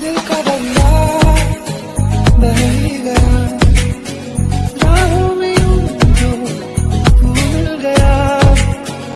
Nunca